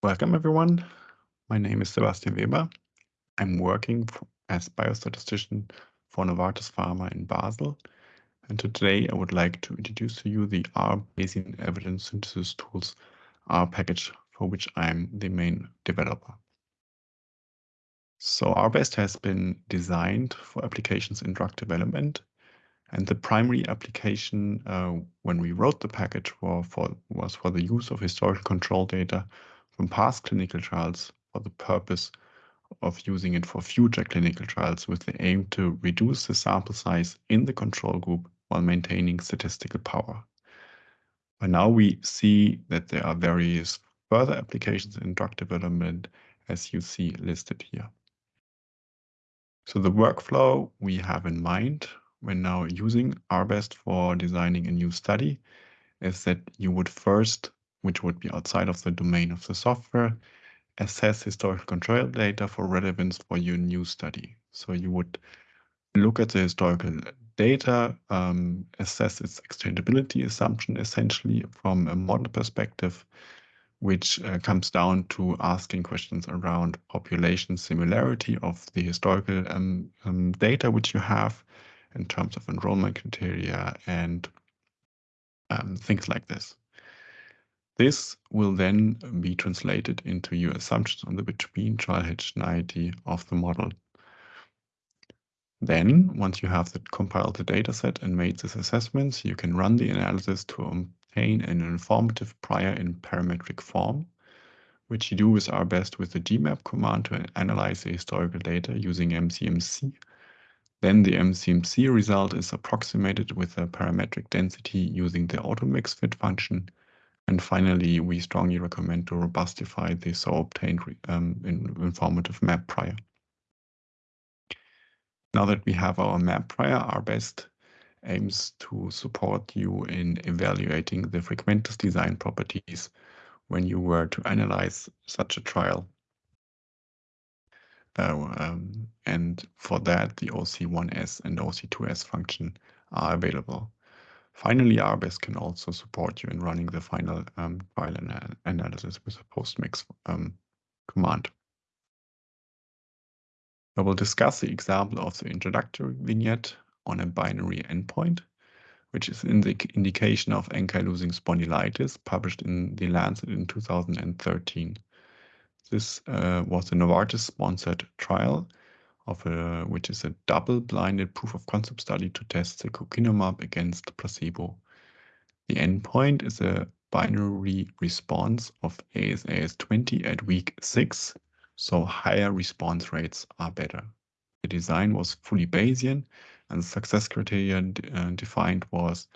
Welcome, everyone. My name is Sebastian Weber. I'm working as biostatistician for Novartis Pharma in Basel. And today I would like to introduce to you the R Bayesian Evidence Synthesis Tools R package for which I'm the main developer. So RBEST has been designed for applications in drug development. And the primary application uh, when we wrote the package for, for, was for the use of historical control data from past clinical trials for the purpose of using it for future clinical trials with the aim to reduce the sample size in the control group while maintaining statistical power. But now we see that there are various further applications in drug development as you see listed here. So the workflow we have in mind when now using RBEST for designing a new study is that you would first, which would be outside of the domain of the software, assess historical control data for relevance for your new study. So you would look at the historical data, um, assess its exchangeability assumption essentially from a model perspective, which uh, comes down to asking questions around population similarity of the historical um, um, data which you have in terms of enrollment criteria and um, things like this. This will then be translated into your assumptions on the between trial heterogeneity of the model. Then, once you have the, compiled the dataset and made these assessments, you can run the analysis to obtain an informative prior in parametric form, which you do with RBEST with the gmap command to analyze the historical data using MCMC then the MCMC result is approximated with a parametric density using the automix fit function. And finally, we strongly recommend to robustify the so obtained um, informative map prior. Now that we have our map prior, RBEST aims to support you in evaluating the frequentist design properties when you were to analyze such a trial. Uh, um, and for that, the OC1S and OC2S function are available. Finally, RBEST can also support you in running the final um, file ana analysis with a postmix um, command. I will discuss the example of the introductory vignette on a binary endpoint, which is in the indication of ankylosing spondylitis published in The Lancet in 2013. This uh, was a Novartis-sponsored trial of a, which is a double-blinded proof of concept study to test the secukinumab against placebo. The endpoint is a binary response of ASAS20 at week 6, so higher response rates are better. The design was fully Bayesian, and the success criteria uh, defined was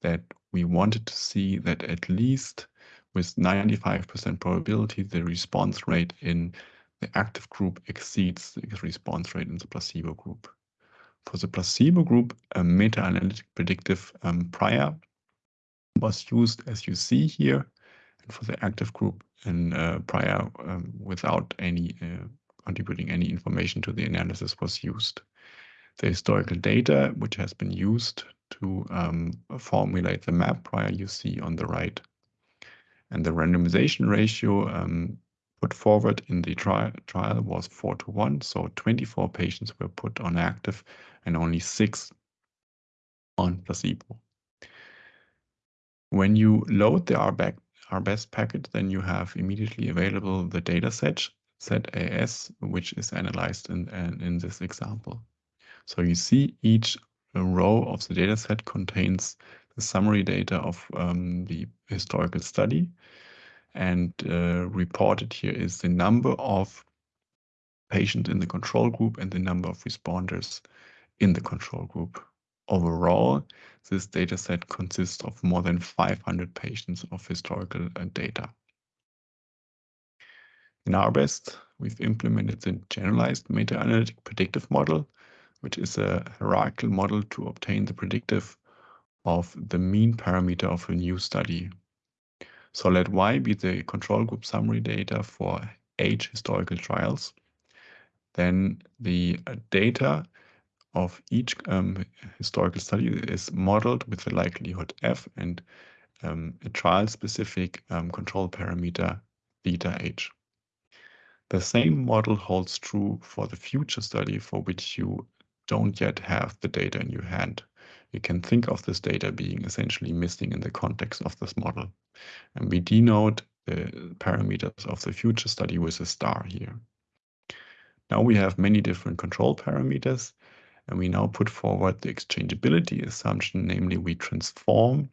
that we wanted to see that at least with 95% probability, the response rate in the active group exceeds the response rate in the placebo group. For the placebo group, a meta-analytic predictive um, prior was used as you see here, and for the active group, an uh, prior um, without any uh, contributing any information to the analysis was used. The historical data, which has been used to um, formulate the map prior you see on the right and the randomization ratio um, put forward in the tri trial was 4 to 1. So 24 patients were put on active and only 6 on placebo. When you load the RBAC, RBEST packet, then you have immediately available the data set, ZAS, which is analyzed in, in this example. So you see each row of the data set contains the summary data of um, the historical study. And uh, reported here is the number of patients in the control group and the number of responders in the control group. Overall, this dataset consists of more than 500 patients of historical uh, data. In RBEST, we've implemented the generalized meta-analytic predictive model, which is a hierarchical model to obtain the predictive of the mean parameter of a new study. So let Y be the control group summary data for H historical trials. Then the uh, data of each um, historical study is modeled with the likelihood F and um, a trial-specific um, control parameter theta h. The same model holds true for the future study for which you don't yet have the data in your hand. You can think of this data being essentially missing in the context of this model. And we denote the parameters of the future study with a star here. Now we have many different control parameters, and we now put forward the exchangeability assumption, namely we transform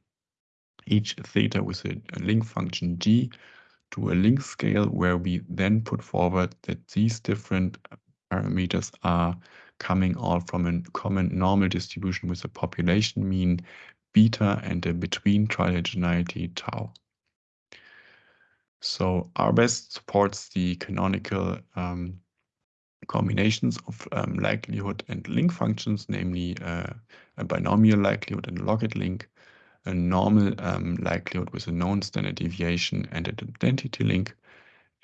each theta with a link function g to a link scale where we then put forward that these different parameters are coming all from a common normal distribution with a population mean beta and a between trial heterogeneity tau. So RBEST supports the canonical um, combinations of um, likelihood and link functions, namely uh, a binomial likelihood and a logit link, a normal um, likelihood with a known standard deviation and an identity link,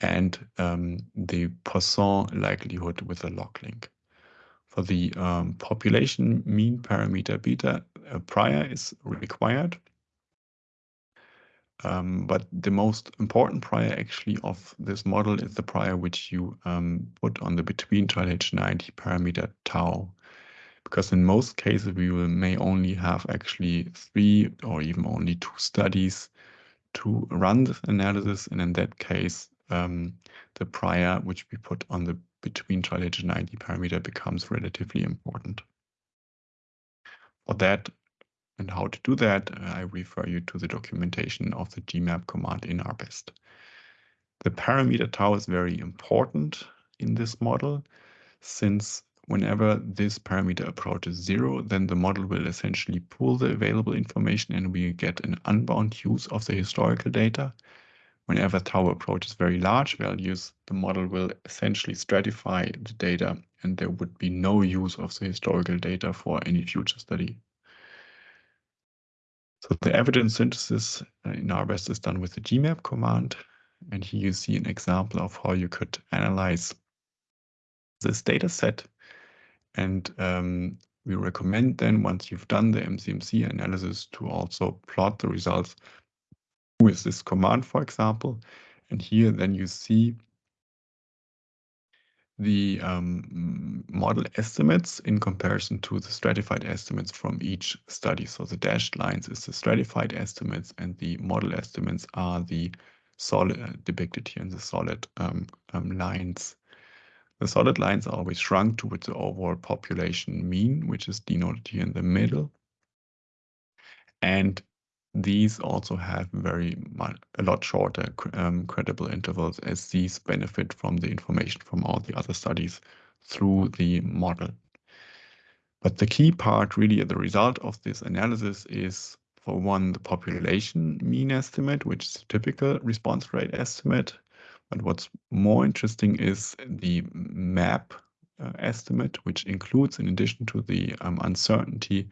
and um, the Poisson likelihood with a log link. For the um, population mean parameter beta, a prior is required. Um, but the most important prior actually of this model is the prior which you um, put on the between trial H90 parameter tau because in most cases we will, may only have actually three or even only two studies to run this analysis. And in that case, um, the prior which we put on the between trial heterogeneity parameter becomes relatively important. For that and how to do that, I refer you to the documentation of the GMAP command in RBEST. The parameter tau is very important in this model since whenever this parameter approaches zero, then the model will essentially pull the available information and we get an unbound use of the historical data. Whenever tau approaches very large values, the model will essentially stratify the data and there would be no use of the historical data for any future study. So the evidence synthesis uh, in RBEST is done with the GMAP command. And here you see an example of how you could analyze this data set and um, we recommend then once you've done the MCMC analysis to also plot the results with this command, for example. And here then you see the um, model estimates in comparison to the stratified estimates from each study. So the dashed lines is the stratified estimates and the model estimates are the solid uh, depicted here in the solid um, um, lines. The solid lines are always shrunk towards the overall population mean, which is denoted here in the middle. And these also have very much, a lot shorter um, credible intervals as these benefit from the information from all the other studies through the model. But the key part really the result of this analysis is for one, the population mean estimate, which is a typical response rate estimate, but what's more interesting is the map uh, estimate, which includes, in addition to the um, uncertainty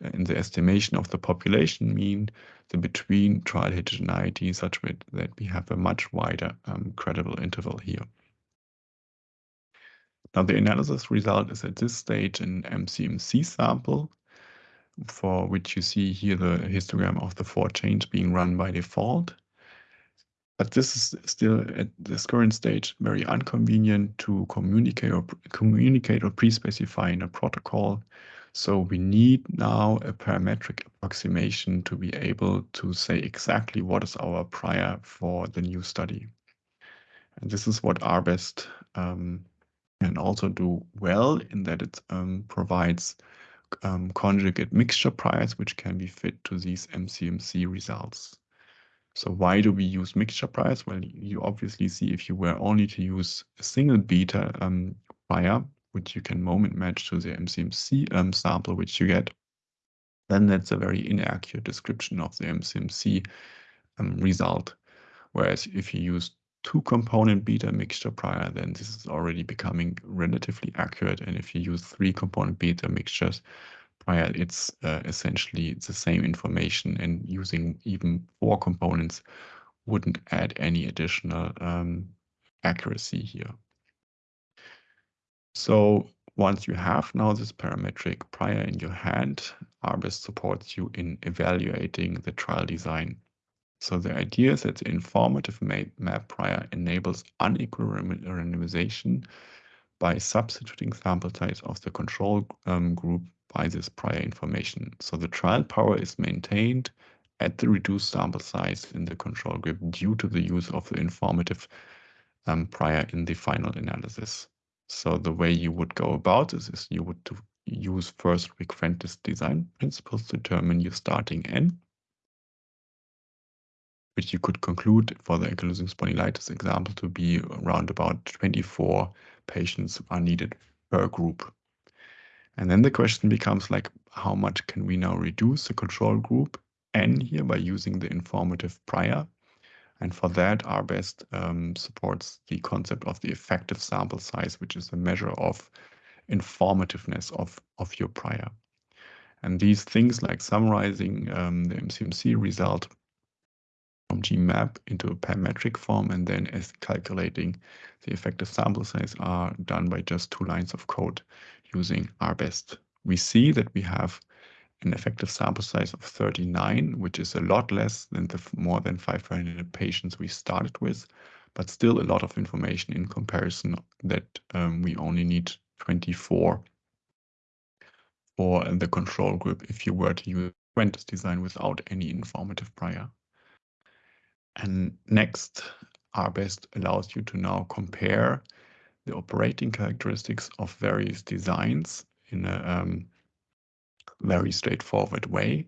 in the estimation of the population mean, the between trial heterogeneity, such that we have a much wider um, credible interval here. Now, the analysis result is at this stage an MCMC sample, for which you see here the histogram of the four chains being run by default. But this is still at this current stage very inconvenient to communicate or communicate or pre-specify in a protocol. So we need now a parametric approximation to be able to say exactly what is our prior for the new study. And this is what RBEST um, can also do well in that it um, provides um, conjugate mixture priors which can be fit to these MCMC results. So why do we use mixture priors? Well, you obviously see if you were only to use a single beta um, prior, which you can moment match to the MCMC um, sample which you get, then that's a very inaccurate description of the MCMC um, result. Whereas if you use two component beta mixture prior, then this is already becoming relatively accurate. And if you use three component beta mixtures, prior, it's uh, essentially the same information and using even four components wouldn't add any additional um, accuracy here. So once you have now this parametric prior in your hand, RBEST supports you in evaluating the trial design. So the idea is that the informative map prior enables unequal randomization by substituting sample size of the control um, group by this prior information. So the trial power is maintained at the reduced sample size in the control group due to the use of the informative um, prior in the final analysis. So the way you would go about this is you would use first frequentist design principles to determine your starting N, which you could conclude for the ankylosing spondylitis example to be around about 24 patients are needed per group. And then the question becomes like, how much can we now reduce the control group N here by using the informative prior? And for that, R-BEST um, supports the concept of the effective sample size, which is a measure of informativeness of, of your prior. And these things like summarizing um, the MCMC result from GMAP into a parametric form and then as calculating the effective sample size are done by just two lines of code using R-BEST. We see that we have an effective sample size of 39, which is a lot less than the more than 500 patients we started with, but still a lot of information in comparison that um, we only need 24 for the control group if you were to use frequentist design without any informative prior. And next, R-BEST allows you to now compare the operating characteristics of various designs in a um, very straightforward way.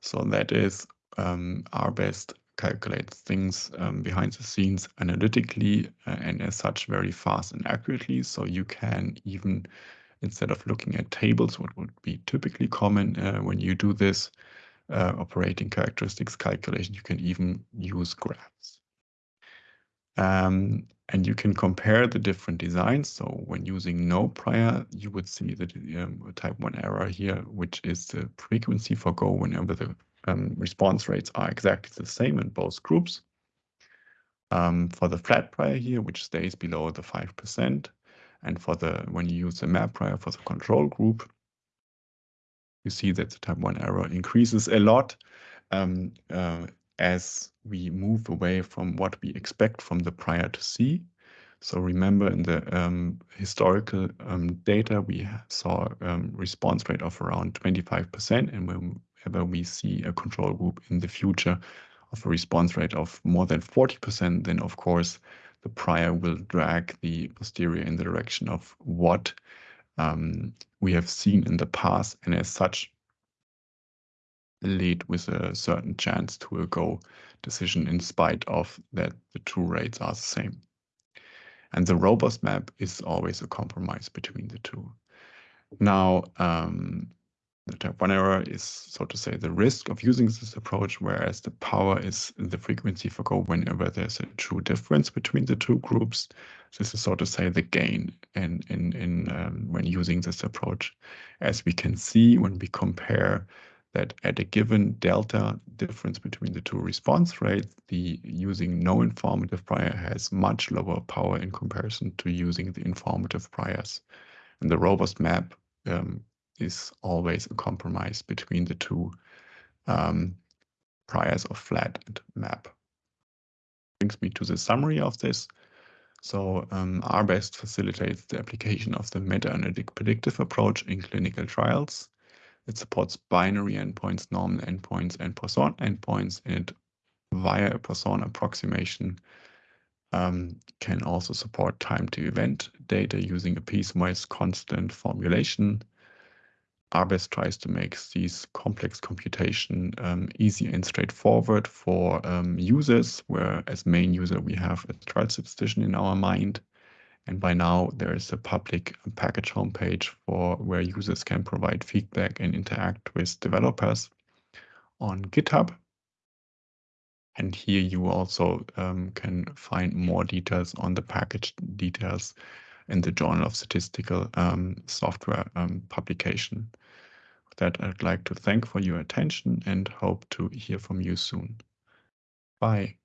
So that is um, R-BEST calculates things um, behind the scenes analytically uh, and as such very fast and accurately. So you can even, instead of looking at tables, what would be typically common uh, when you do this uh, operating characteristics calculation, you can even use graphs. Um, and you can compare the different designs. So when using no prior, you would see the um, type 1 error here, which is the frequency for go whenever the um, response rates are exactly the same in both groups. Um, for the flat prior here, which stays below the 5%, and for the when you use the map prior for the control group, you see that the type 1 error increases a lot um, uh, as we move away from what we expect from the prior to see. So remember in the um, historical um, data, we saw um, response rate of around 25%. And whenever we see a control group in the future of a response rate of more than 40%, then of course the prior will drag the posterior in the direction of what um, we have seen in the past, and as such, lead with a certain chance to a go decision in spite of that the two rates are the same. And the robust map is always a compromise between the two. Now, um, the type 1 error is, so to say, the risk of using this approach, whereas the power is the frequency for go whenever there's a true difference between the two groups. This is, so to say, the gain in, in, in um, when using this approach. As we can see when we compare that at a given delta difference between the two response rates, the using no informative prior has much lower power in comparison to using the informative priors. And the robust map um, is always a compromise between the two um, priors of flat and map. Brings me to the summary of this. So um, R-BEST facilitates the application of the meta-analytic predictive approach in clinical trials. It supports binary endpoints, normal endpoints, and Poisson endpoints, and it, via a Poisson approximation um, can also support time to event data using a piecewise constant formulation R-BEST tries to make these complex computation um, easy and straightforward for um, users, where as main user we have a trial statistician in our mind. And by now there is a public package homepage for where users can provide feedback and interact with developers on GitHub. And here you also um, can find more details on the package details in the Journal of Statistical um, Software um, publication. With that, I'd like to thank for your attention and hope to hear from you soon. Bye.